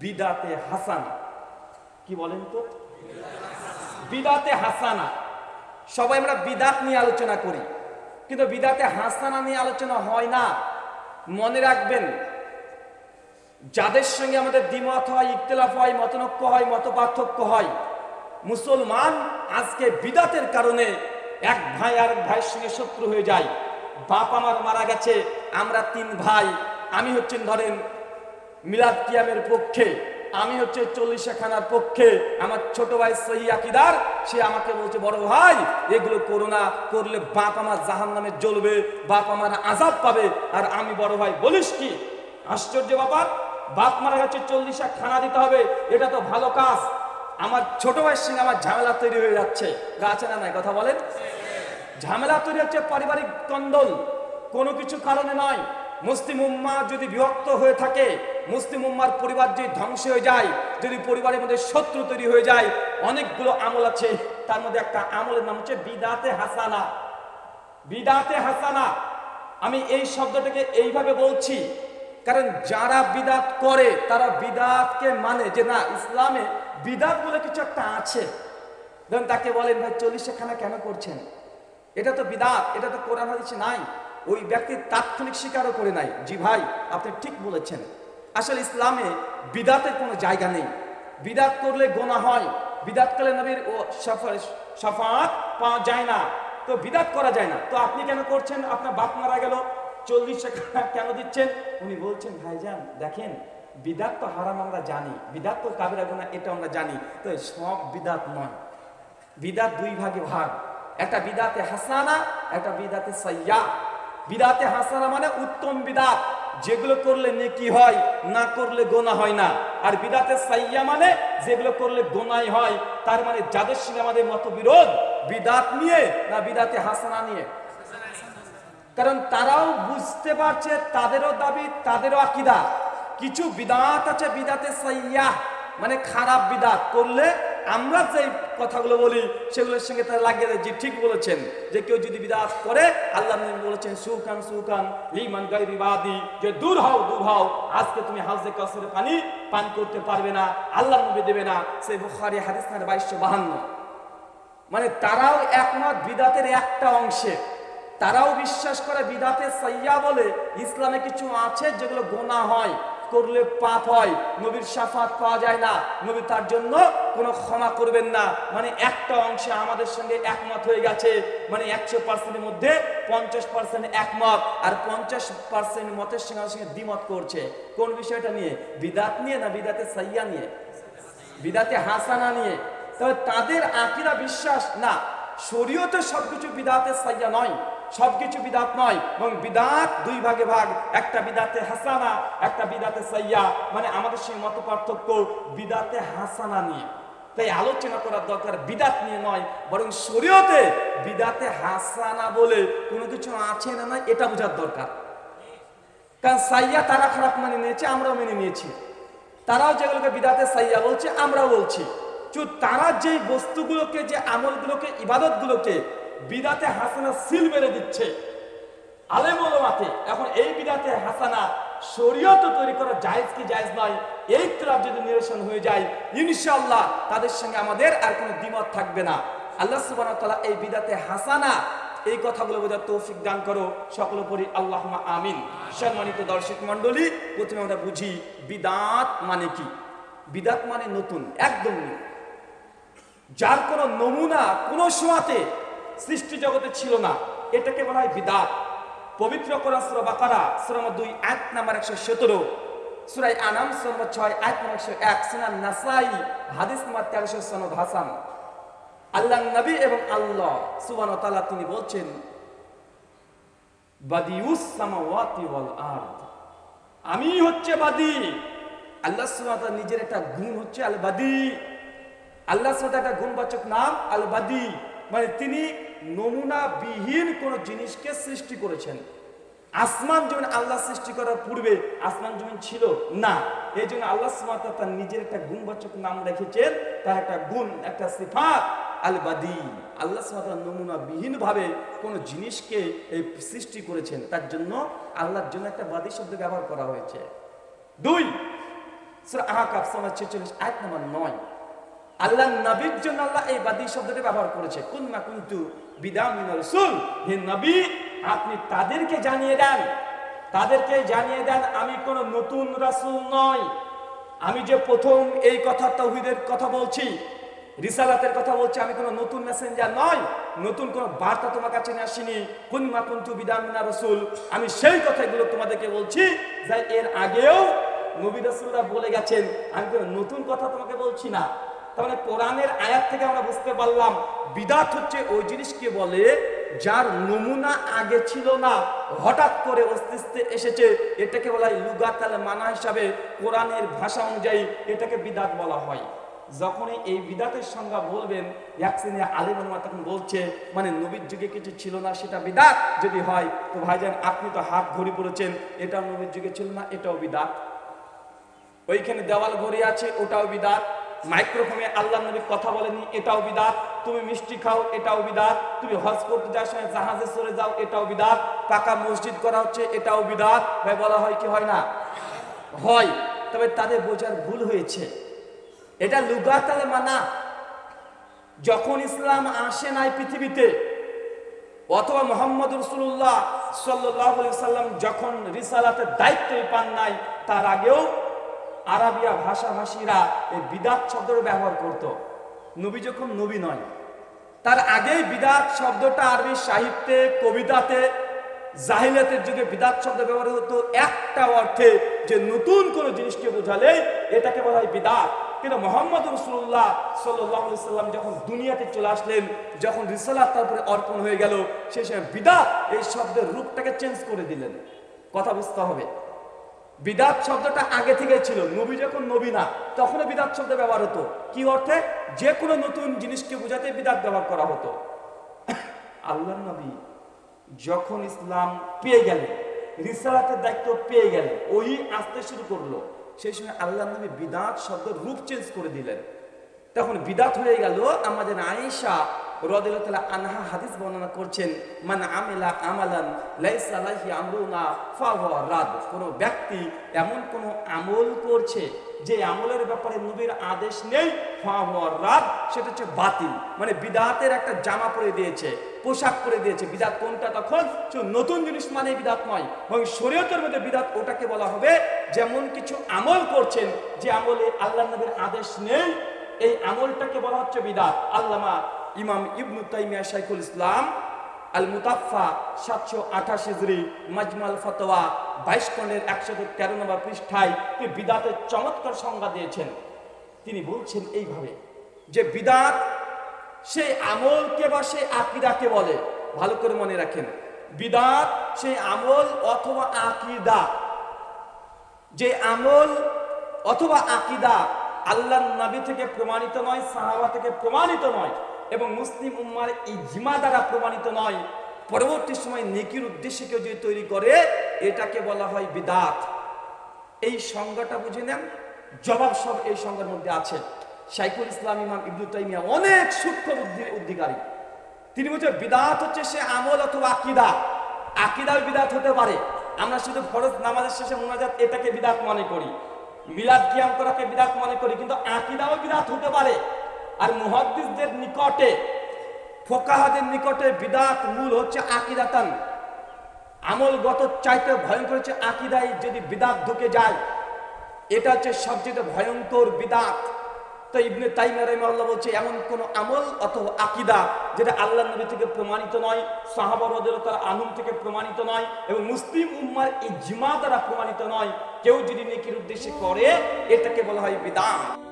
বিদাতে হাসানা। কি বলেন তো? বিদাতে হাসানা। সবাই আমরা বিদাত নিয়ে আলোচনা করি। কিন্তু বিদাতে হাসানা নিয়ে আলোচনা হয় না। মনে রাখবেন, যাদের সঙ্গে আমাদের দ্বিমত হয়, ইখতলাফ হয়, মতনৈক্য হয় মত হয়, মুসলমান আজকে বিদাতের কারণে এক ভাই আর ভাইয়ের সঙ্গে শত্রু হয়ে যায়। বাপ আমার মারা গেছে, আমরা তিন ভাই। আমি হচ্ছেন ধরেন মিলাদ কিয়ামের পক্ষে, আমি হচ্ছে চল্লিশা খানার পক্ষে, আমার ছোট ভাই সহি আকিদার, সে আমাকে বলছে, বড় ভাই, এগুলো করো না, করলে বাপ আমার জাহান নামে জ্বলবে, বাপ আমার আজাব পাবে। আর আমি বড় ভাই, বলিস কি? আশ্চর্য ব্যাপার, বাপ মারা গেছে চল্লিশা খানা দিতে হবে, এটা তো ভালো কাজ। আমার ছোট ভাইয়ের সঙ্গে আমার ঝামেলা তৈরি হয়ে যাচ্ছে। গাছে না নাই, কথা বলেন? ঝামেলা তৈরি হচ্ছে পারিবারিক কন্দল, কোনো কিছু কারণে নয়। মুসলিম উম্মা যদি বিভক্ত হয়ে থাকে, মুসলিম উম্মার পরিবার যদি ধ্বংস হয়ে যায়, যদি পরিবারের মধ্যে শত্রু তৈরি হয়ে যায়, অনেকগুলো আমল আছে, তার মধ্যে একটা আমলের নাম হচ্ছে বিদাতে হাসানা। বিদাতে হাসানা। আমি এই শব্দটাকে এইভাবে বলছি, কারণ যারা বিদাত করে, তারা বিদাতকে মানে যে না, ইসলামে বিদাত বলে কিছু একটা আছে। ধরুন তাকে বলেন, ভাই, চল্লিশে খানা কেন করছেন? এটা তো বিদাত, এটা তো কোরআন হাদিসে নাই। ওই ব্যক্তি তাৎক্ষণিক স্বীকারও করে নাই, জি ভাই, আপনি ঠিক বলেছেন। আসলে ইসলামে বিদাতের কোনো জায়গা নেই। বিদাত করলে গোনা হয়, বিদাত করলে নবীর ও সফাত পাওয়া যায় না। তো বিদাত করা যায় না। তো আপনি কেন করছেন? আপনার বাপ মারা গেল, চল্লিশ টাকা কেন দিচ্ছেন? উনি বলছেন, ভাইজান, দেখেন, বিদাত তো হারাম আমরা জানি। বিদাত তো কাবিরা গোনা, এটা আমরা জানি। তো সব বিদাত নয়। বিদাত দুই ভাগে ভাগ। একটা বিদাতে হাসানা, একটা বিদাতে সাইয়া বিদাতে হাসানা মানে উত্তম বিদাত। যেগুলো করলে নেকি হয়, না করলে গোনা হয় না। আর বিদাতে সাইয়া মানে যেগুলো করলে গোনাই হয়, তার মানে যাদের সঙ্গে আমাদের মতবিরোধ, বিদাত নিয়ে না বিদাতে হাসানা নিয়ে? কারণ তারাও বুঝতে পারছে তাদেরও দাবি, তাদেরও আকিদা। কিছু বিদাত আছে বিদাতে সাইয়া মানে খারাপ বিদাত। করলে আমরা যে কথাগুলো বলি, সেগুলোর সঙ্গে তারা লাগিয়ে দেয়। যে ঠিক বলেছেন যে কেউ যদি বিদাত করে, আল্লাহ বলেছেন সুখান সুখান লিমান গাইরি বাদি, যে দূর হও দূর হও, আজকে তুমি হাউজে কাসরে পানি পান করতে পারবে না, আল্লাহ নবী দেবে না। সেই বুখারি হাদিস বাইশশো বাহান্ন। মানে তারাও একমত বিদাতের একটা অংশে। তারাও বিশ্বাস করে বিদাতে সাইয়া বলে, ইসলামে কিছু আছে যেগুলো গোনা হয়। করলে পাপ হয়, নবীর সাফাত পাওয়া যায় না, নবী তার জন্য কোনো ক্ষমা করবেন না। মানে একটা অংশে আমাদের সঙ্গে একমত হয়ে গেছে মানে একশো পার্সেন্টের মধ্যে পঞ্চাশ পার্সেন্ট একমত, আর পঞ্চাশ পার্সেন্ট মতের সঙ্গে সঙ্গে দ্বিমত করছে। কোন বিষয়টা নিয়ে? বিদাত নিয়ে না বিদাতে সাইয়া নিয়ে? বিদাতে হাসানা নিয়ে। তবে তাদের আকিরা বিশ্বাস না। শরীয়তে সবকিছু বিদাতে সাইয়া নয়। সবকিছু বিদাত নয় এবং বিদাত দুই ভাগে ভাগ। একটা বিদাতে হাসানা, একটা বিদাতে সাইয়া মানে আমাদের সেই মত পার্থক্য বিদাতে হাসানা নিয়ে। তাই আলোচনা করার দরকার বিদাত নিয়ে নয়, বরং শরীয়তে বিদাতে হাসানা বলে কোনো কিছু আছে না নয় এটা বোঝার দরকার। কারণ সাইয়া তারা খারাপ মানে নিয়েছে, আমরাও মেনে নিয়েছি। তারাও যেগুলোকে বিদাতে সাইয়া বলছে, আমরাও বলছি। তারা যে বস্তুগুলোকে, যে আমলগুলোকে, ইবাদতগুলোকে বিদাতে হাসানা সিল মেরে দিচ্ছে। আলেমতে এখন এই বিদাতে হাসানা শরীয়ত তৈরি করা জায়েজ কি জায়েজ নয়, এই ক্লাব যদি নিরসন হয়ে যায়, ইনশাআল্লাহ তাদের সঙ্গে আমাদের আর কোনো দ্বিমত থাকবে না। আল্লাহ সুবহানাহু এই বিদাতে হাসানা এই কথাগুলো বোঝার তৌফিক দান করো, সকল পরি আল্লাহ আমিন। সম্মানিত দর্শক মণ্ডলী, প্রথমে আমরা বুঝি, বিদাত মানে কি? বিদাত মানে নতুন, একদম যার কোনো নমুনা কোনো সোয়াতে সৃষ্টি জগতে ছিল না। এটাকে বলা হয় বিদাত। পবিত্র কোরআন সূরা বাকারা, সূরা নম্বর দুই আয়াত নাম্বার একশো সতেরো। সুরাই আনাম, সূরা নম্বর ছয় আয়াত নম্বর একশো এক সুনান নাসাই, হাদিস নম্বর তেরোশো সনদ হাসান। আল্লাহ নবী এবং আল্লাহ সুবান তাআলা তিনি বলছেন বাদিউস সামাওয়াতি ওয়াল আরদ। আমি হচ্ছে বাদি। আল্লাহ সুবহানাহু নিজের একটা গুণ হচ্ছে আল বাদি আল্লাহ সাথে একটা গুণবাচক নাম আল বাদি মানে তিনি নমুনা বিহীন কোন জিনিসকে সৃষ্টি করেছেন। আসমান জমিন আল্লাহ সৃষ্টি করার পূর্বে আসমান জমিন ছিল? না। এই জন্য আল্লাহ তার নিজের একটা গুণবাচক নাম রেখেছেন, তার একটা গুণ, একটা সিফাত আল বাদি আল্লাহ কোন জিনিসকে সৃষ্টি করেছেন, তার জন্য আল্লাহর জন্য একটা বাদী শব্দ ব্যবহার করা হয়েছে। দুই, সূরা আহকাফ সমাজ 46 আয়াত নাম্বার 9 আল্লাহ নবীর জন্য আল্লাহ এই বাদী শব্দটি ব্যবহার করেছে। কুন্না কুন্তু হে নবী, আপনি তাদেরকে জানিয়ে দেন। তাদেরকে জানিয়ে দেন, আমি কোন নতুন রাসূল নই। আমি যে প্রথম এই কথা তৌহিদের কথা বলছি, রিসালাতের কথা বলছি, আমি কোনো নতুন মেসেঞ্জার নয় নতুন কোনো বার্তা তোমার কাছে নিয়ে আসিনি। কুন্মা কুন্তু বিদামিনা রসুল, আমি সেই কথাগুলো তোমাদেরকে বলছি যে এর আগেও নবী রসুলরা বলে গেছেন, আমি কোনো নতুন কথা তোমাকে বলছি না। মানে কোরআনের আয়াত থেকে আমরা বুঝতে পারলাম, বিদাত হচ্ছে ওই জিনিসকে বলে যার নমুনা আগে ছিল না, হঠাৎ করে অস্তিত্বে এসেছে, এটাকে বলা হয় লুগাতাল মানা হিসাবে কোরআনের ভাষা অনুযায়ী এটাকে বিদাত বলা হয়। যখনই এই বিদাতের সংজ্ঞা বলবেন এক শ্রেণি আলিমা তখন বলছে মানে নবীর যুগে কিছু ছিল না, সেটা বিদাত যদি হয়, তো ভাইজান আপনি তো হাত ঘড়ি পড়েছেন এটাও নবীর যুগে ছিল না, এটাও বিদাত। ওইখানে দেওয়াল ঘড়ি আছে, ওটাও বিদাত। মাইক্রোফোনে আল্লাহ নবী কথা বলেনি এটাও বিদাত, তুমি মিষ্টি খাও, এটাও বিদাত, তুমি হজ করতে যাওয়ার সময় জাহাজে চলে যাও, এটাও বিদাত, পাকা মসজিদ করা হচ্ছে, এটাও বিদাত। ভাই, বলা হয় কি, হয় না? হয়, তবে তাদের বোঝার ভুল হয়েছে। এটা লুগাতালে মানা। যখন ইসলাম আসে নাই পৃথিবীতে, অথবা মোহাম্মদ রসুল্লাহ সাল্লাহ সাল্লাম যখন রিসালাতের দায়িত্বই পান নাই, তার আগেও আরাবিয়া ভাষাভাষীরা এই বিদাত শব্দের ব্যবহার করত। নবী যখন নবী নয়, তার আগেই বিদাত শব্দটা আরবি সাহিত্যে, কবিতাতে জাহিলাতের যুগে বিদাত শব্দ ব্যবহার হতো। একটা অর্থে যে নতুন কোন জিনিসকে বোঝালে এটাকে বলা হয় বিদাত। কিন্তু মোহাম্মদ রসুল্লাহ সাল্লাম যখন দুনিয়াতে চলে আসলেন, যখন রিসালাত তারপরে অর্পণ হয়ে গেল সেই সময় বিদাত এই শব্দের রূপটাকে চেঞ্জ করে দিলেন। কথা বুঝতে হবে। বিদাত শব্দটা আগে থেকে ছিল। নবী যখন নবী না, তখনও বিদাত শব্দ ব্যবহার হতো। কি অর্থে? যে কোনো নতুন জিনিসকে বোঝাতে বিদাত ব্যবহার করা হতো। আল্লাহ নবী যখন ইসলাম পেয়ে গেলেন, রিসালাতের দায়িত্ব পেয়ে গেলেন, ওই আসতে শুরু করল। সেই সময় আল্লাহ নবী বিদাত শব্দ রূপ চেঞ্জ করে দিলেন। তখন বিদাত হয়ে গেল। আমাদের আয়েশা রদিল্লাহ আনহা হাদিস বর্ণনা করছেন, মান আমেলা আমালান লাইসা লাহি আমরুনা ফাহুয়া রাদ। কোনো ব্যক্তি এমন কোনো আমল করছে যে আমলের ব্যাপারে নবীর আদেশ নেই ফাহুয়া রাদ, সেটা হচ্ছে বাতিল। মানে বিদাতের একটা জামা পরে দিয়েছে, পোশাক পরে দিয়েছে। বিদাত কোনটা তখন? নতুন জিনিস মানে বিদাত নয় এবং শরীয়তের মধ্যে বিদাত ওটাকে বলা হবে, যেমন কিছু আমল করছেন, যে আমলে আল্লাহ নবীর আদেশ নেই এই আমলটাকে বলা হচ্ছে বিদাত। আল্লামা ইমাম ইবনু তাইমিয়া শাইখুল ইসলাম আল মুতাফা সাতশো আঠাশ হিজড়ি মাজমাল ফতোয়া বাইশ খন্ডের একশো তেরো নম্বর পৃষ্ঠায় তিনি বিদাতের চমৎকার সংজ্ঞা দিয়েছেন। তিনি বলছেন এইভাবে যে বিদাত সেই আমলকে বা সেই আকিদাকে বলে। ভালো করে মনে রাখেন। বিদাত সেই আমল অথবা আকিদা। যে আমল অথবা আকিদা আল্লাহ নবী থেকে প্রমাণিত নয়, সাহাবা থেকে প্রমাণিত নয় এবং মুসলিম উম্মার এই ইজমা দ্বারা প্রমাণিত নয়। পরবর্তী সময় নেকির উদ্দেশ্যে কেউ যদি তৈরি করে, এটাকে বলা হয় বিদাত। এই সংজ্ঞাটা বুঝে নেন, জবাব সব এই সংজ্ঞার মধ্যে আছে। শাইকুল ইসলাম ইমাম ইবনু তাইমিয়া অনেক সূক্ষ্ম বুদ্ধির অধিকারী তিনি বলছেন, বিদাত হচ্ছে সে আমল অথবা আকিদা। আকিদাও বিদাত হতে পারে। আমরা শুধু ফরজ নামাজের শেষে মোনাজাত এটাকে বিদাত মনে করি। মিলাদ কিয়াম করাকে বিরাট মনে করি, কিন্তু আকিদাও বিরাট হতে পারে। আর মুহাদ্দিসদের নিকটে, ফোকাহাদের নিকটে বিদাত মূল হচ্ছে আকিদাতান। আমলগত চাইতে ভয়ঙ্কর হচ্ছে আকিদায় যদি বিদাত ঢুকে যায়, এটা হচ্ছে সবচেয়ে ভয়ঙ্কর বিদাত। তো ইবনে তাইমিয়া রাহিমাহুল্লাহ বলছে, এমন কোন আমল অথবা আকিদা যেটা আল্লাহ নবী থেকে প্রমাণিত নয় সাহাবাদের তার আনুম থেকে প্রমাণিত নয় এবং মুসলিম উম্মার ইজমা দ্বারা প্রমাণিত নয়, কেউ যদি নেকির উদ্দেশ্যে করে, এটাকে বলা হয় বিদাত